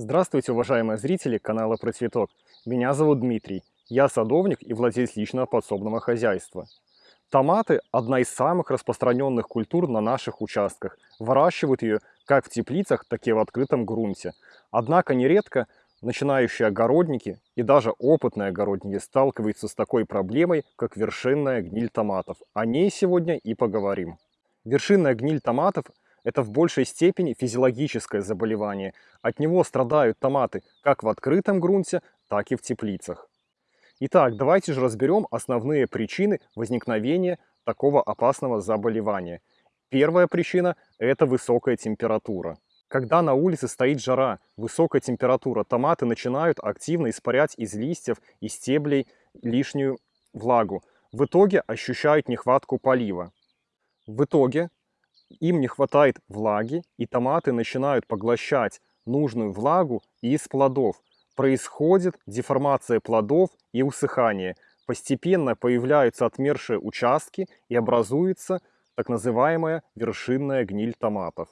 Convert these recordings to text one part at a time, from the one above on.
Здравствуйте, уважаемые зрители канала Про Цветок. Меня зовут Дмитрий. Я садовник и владелец личного подсобного хозяйства. Томаты – одна из самых распространенных культур на наших участках. Выращивают ее как в теплицах, так и в открытом грунте. Однако нередко начинающие огородники и даже опытные огородники сталкиваются с такой проблемой, как вершинная гниль томатов. О ней сегодня и поговорим. Вершинная гниль томатов – это в большей степени физиологическое заболевание. От него страдают томаты как в открытом грунте, так и в теплицах. Итак, давайте же разберем основные причины возникновения такого опасного заболевания. Первая причина – это высокая температура. Когда на улице стоит жара, высокая температура, томаты начинают активно испарять из листьев и стеблей лишнюю влагу. В итоге ощущают нехватку полива. В итоге им не хватает влаги, и томаты начинают поглощать нужную влагу из плодов. Происходит деформация плодов и усыхание. Постепенно появляются отмершие участки и образуется так называемая вершинная гниль томатов.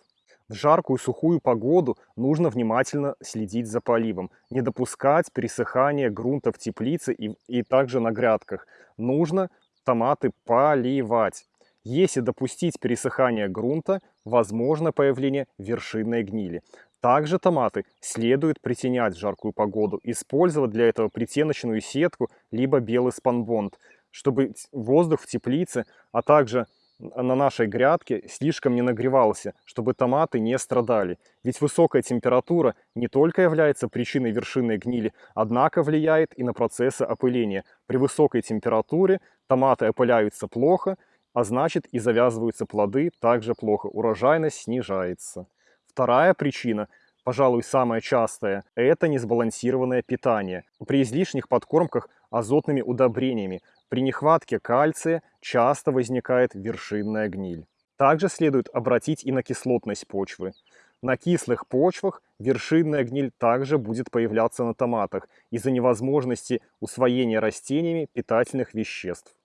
В жаркую сухую погоду нужно внимательно следить за поливом, не допускать пересыхания грунта в теплице и, и также на грядках. Нужно томаты поливать. Если допустить пересыхание грунта, возможно появление вершинной гнили. Также томаты следует притенять в жаркую погоду, использовать для этого притеночную сетку, либо белый спанбонд, чтобы воздух в теплице, а также на нашей грядке слишком не нагревался, чтобы томаты не страдали. Ведь высокая температура не только является причиной вершинной гнили, однако влияет и на процессы опыления. При высокой температуре томаты опыляются плохо, а значит и завязываются плоды также плохо, урожайность снижается. Вторая причина, пожалуй, самая частая, это несбалансированное питание. При излишних подкормках азотными удобрениями, при нехватке кальция часто возникает вершинная гниль. Также следует обратить и на кислотность почвы. На кислых почвах вершинная гниль также будет появляться на томатах из-за невозможности усвоения растениями питательных веществ.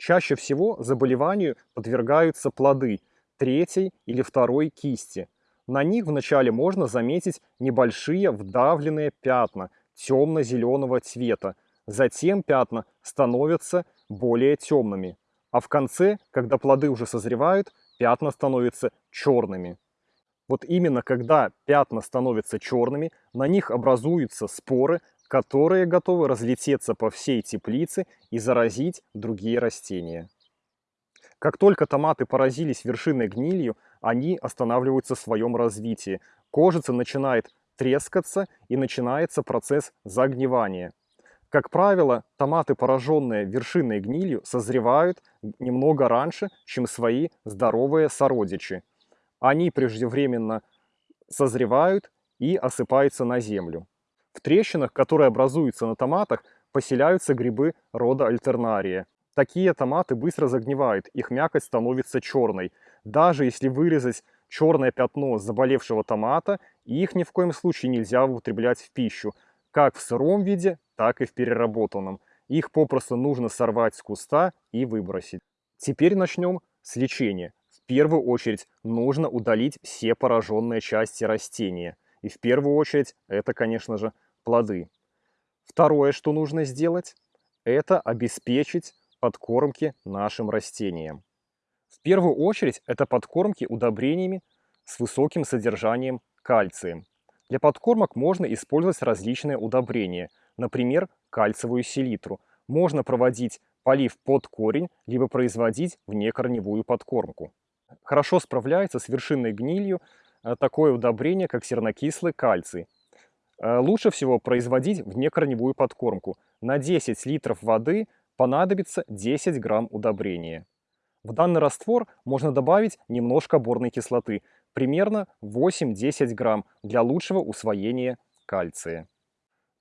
Чаще всего заболеванию подвергаются плоды третьей или второй кисти. На них вначале можно заметить небольшие вдавленные пятна темно-зеленого цвета. Затем пятна становятся более темными. А в конце, когда плоды уже созревают, пятна становятся черными. Вот именно когда пятна становятся черными, на них образуются споры, которые готовы разлететься по всей теплице и заразить другие растения. Как только томаты поразились вершиной гнилью, они останавливаются в своем развитии. Кожица начинает трескаться и начинается процесс загнивания. Как правило, томаты, пораженные вершиной гнилью, созревают немного раньше, чем свои здоровые сородичи. Они преждевременно созревают и осыпаются на землю. В трещинах, которые образуются на томатах, поселяются грибы рода альтернария. Такие томаты быстро загнивают, их мякоть становится черной. Даже если вырезать черное пятно заболевшего томата, их ни в коем случае нельзя употреблять в пищу, как в сыром виде, так и в переработанном. Их попросту нужно сорвать с куста и выбросить. Теперь начнем с лечения. В первую очередь нужно удалить все пораженные части растения. И в первую очередь это, конечно же, плоды. Второе, что нужно сделать, это обеспечить подкормки нашим растениям. В первую очередь это подкормки удобрениями с высоким содержанием кальция. Для подкормок можно использовать различные удобрения, например, кальциевую селитру. Можно проводить полив под корень, либо производить внекорневую подкормку. Хорошо справляется с вершинной гнилью такое удобрение, как сернокислый кальций. Э, лучше всего производить внекорневую подкормку. На 10 литров воды понадобится 10 грамм удобрения. В данный раствор можно добавить немножко борной кислоты, примерно 8-10 грамм для лучшего усвоения кальция.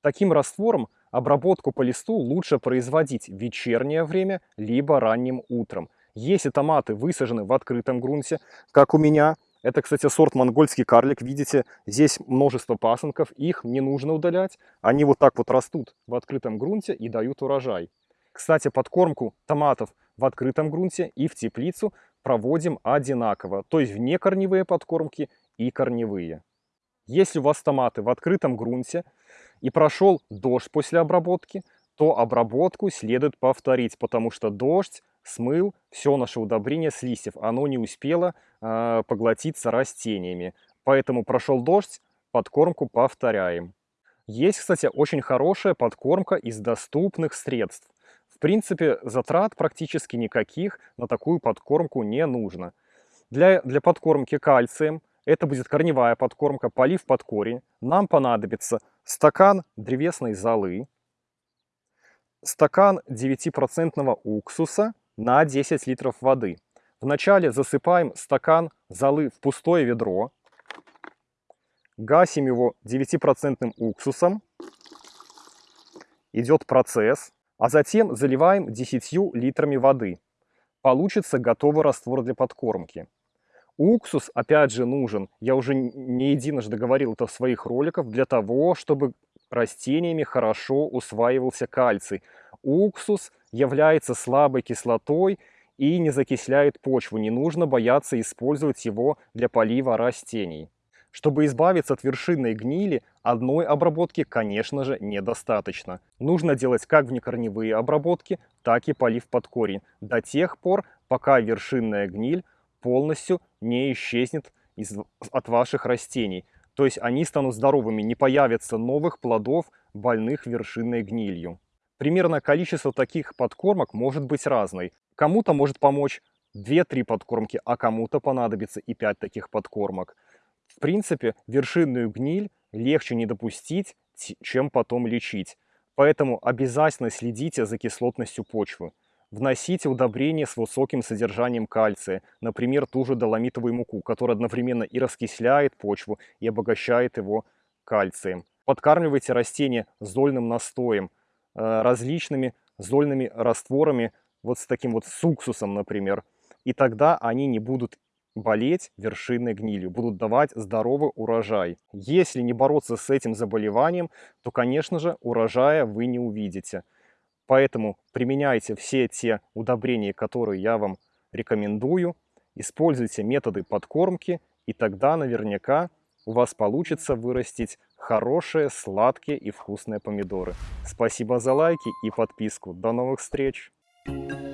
Таким раствором обработку по листу лучше производить в вечернее время, либо ранним утром. Если томаты высажены в открытом грунте, как у меня – это, кстати, сорт монгольский карлик. Видите, здесь множество пасынков. Их не нужно удалять. Они вот так вот растут в открытом грунте и дают урожай. Кстати, подкормку томатов в открытом грунте и в теплицу проводим одинаково. То есть вне корневые подкормки и корневые. Если у вас томаты в открытом грунте и прошел дождь после обработки, то обработку следует повторить, потому что дождь смыл все наше удобрение с листьев. Оно не успело э, поглотиться растениями. Поэтому прошел дождь, подкормку повторяем. Есть, кстати, очень хорошая подкормка из доступных средств. В принципе, затрат практически никаких на такую подкормку не нужно. Для, для подкормки кальцием, это будет корневая подкормка, полив под корень, нам понадобится стакан древесной золы, стакан 9% уксуса на 10 литров воды. Вначале засыпаем стакан золы в пустое ведро, гасим его 9% уксусом, идет процесс, а затем заливаем 10 литрами воды. Получится готовый раствор для подкормки. Уксус, опять же, нужен, я уже не единожды говорил это в своих роликах, для того, чтобы растениями хорошо усваивался кальций. Уксус является слабой кислотой и не закисляет почву. Не нужно бояться использовать его для полива растений. Чтобы избавиться от вершинной гнили, одной обработки, конечно же, недостаточно. Нужно делать как внекорневые обработки, так и полив под корень, до тех пор, пока вершинная гниль полностью не исчезнет из, от ваших растений. То есть они станут здоровыми, не появится новых плодов, больных вершинной гнилью. Примерно количество таких подкормок может быть разной. Кому-то может помочь 2-3 подкормки, а кому-то понадобится и 5 таких подкормок. В принципе, вершинную гниль легче не допустить, чем потом лечить. Поэтому обязательно следите за кислотностью почвы. Вносите удобрения с высоким содержанием кальция, например, ту же доломитовую муку, которая одновременно и раскисляет почву, и обогащает его кальцием. Подкармливайте растения зольным настоем, различными зольными растворами, вот с таким вот с уксусом, например. И тогда они не будут болеть вершинной гнилью, будут давать здоровый урожай. Если не бороться с этим заболеванием, то, конечно же, урожая вы не увидите. Поэтому применяйте все те удобрения, которые я вам рекомендую. Используйте методы подкормки, и тогда наверняка у вас получится вырастить хорошие, сладкие и вкусные помидоры. Спасибо за лайки и подписку. До новых встреч! Thank you.